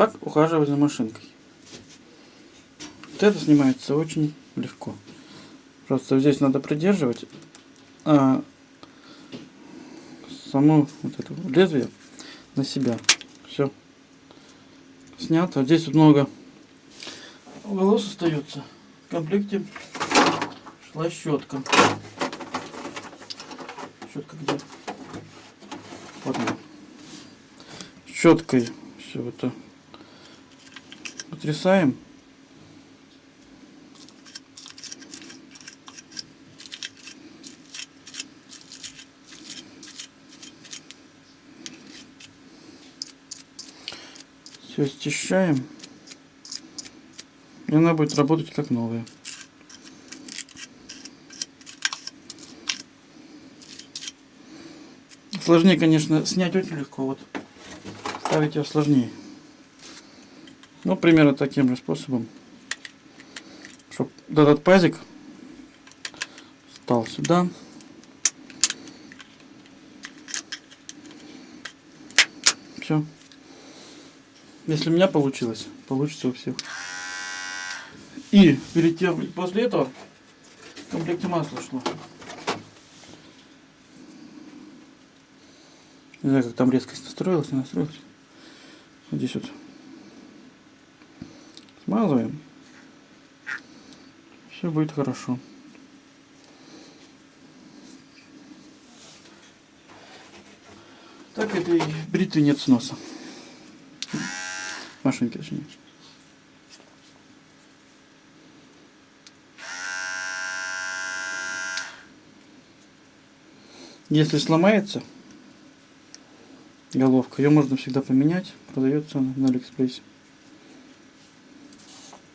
Как ухаживать за машинкой? Вот это снимается очень легко. Просто здесь надо придерживать а само вот это лезвие на себя. Все. Снято. Здесь вот много волос остается. В комплекте шла щетка. Щетка где? Вот. Щеткой все это потрясаем. Все счищаем. И она будет работать как новая. Сложнее, конечно, снять очень легко. Вот ставить ее сложнее. Ну, примерно таким же способом. Чтобы этот пазик стал сюда. Все. Если у меня получилось, получится у всех. И перед тем, после этого в комплекте масла шло. Не знаю, как там резкость настроилась, не настроилась. Вот здесь вот смазываем. Все будет хорошо. Так этой бритвы нет сноса. Машинки точнее. Если сломается головка, ее можно всегда поменять. Продается на Алиэкспрессе.